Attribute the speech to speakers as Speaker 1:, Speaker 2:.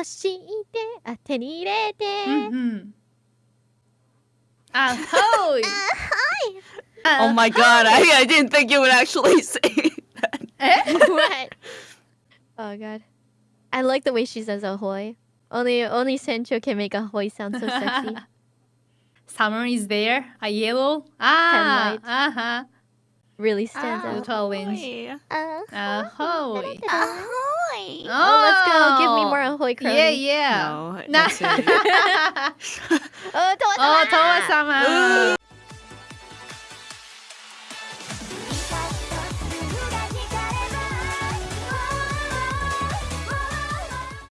Speaker 1: 欲しいって。あ手に入れて、
Speaker 2: うんうん、ahoy ahoy
Speaker 3: oh my god I, I didn't think you would actually say that.
Speaker 1: what? Oh god. I like the way she says ahoy only only Senchou can make ahoy sound so sexy.
Speaker 2: Summer is there. A yellow? Ah uh-huh.
Speaker 1: Really stands
Speaker 3: tall.
Speaker 1: out.
Speaker 2: Little.
Speaker 3: Ahoy.
Speaker 2: Ahoy.
Speaker 3: Ahoy.
Speaker 1: Oh, oh, let's go. Give me more ahoy
Speaker 2: Yeah, yeah.
Speaker 3: No,
Speaker 2: Nah.
Speaker 1: oh Toa
Speaker 2: oh, Toa
Speaker 1: sama
Speaker 2: sama.